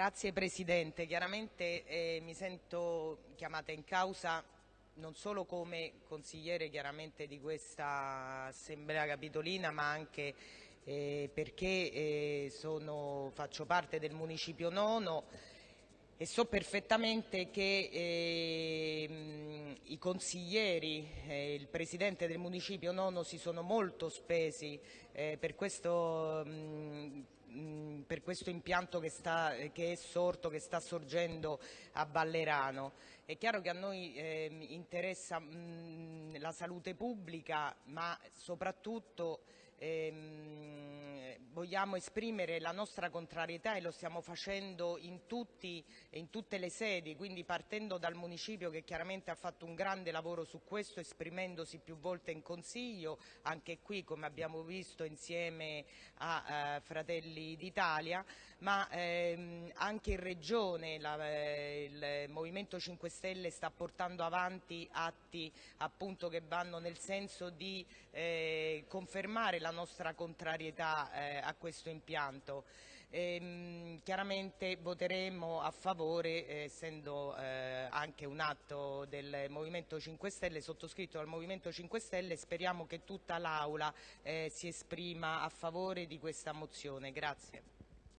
Grazie Presidente, chiaramente eh, mi sento chiamata in causa non solo come consigliere di questa Assemblea Capitolina ma anche eh, perché eh, sono, faccio parte del Municipio Nono e so perfettamente che eh, i consiglieri e il Presidente del Municipio Nono si sono molto spesi eh, per questo mh, Mm, per questo impianto che, sta, che, è sorto, che sta sorgendo a Ballerano. È chiaro che a noi eh, interessa mh, mm, la salute pubblica, ma soprattutto ehm, vogliamo esprimere la nostra contrarietà e lo stiamo facendo in, tutti, in, tutte le sedi, quindi partendo dal municipio che chiaramente ha fatto un grande lavoro su questo, esprimendosi più volte in Consiglio, anche qui come abbiamo visto insieme a eh, Fratelli d'Italia, ma ehm, anche in Regione la, eh, il Movimento 5 Stelle sta portando avanti atti appunto, che vanno nel senso di eh, confermare la nostra contrarietà eh, a questo impianto. E, ehm, chiaramente voteremo a favore, eh, essendo eh, anche un atto del Movimento 5 Stelle, sottoscritto dal Movimento 5 Stelle, speriamo che tutta l'Aula eh, si esprima a favore di questa mozione. Grazie.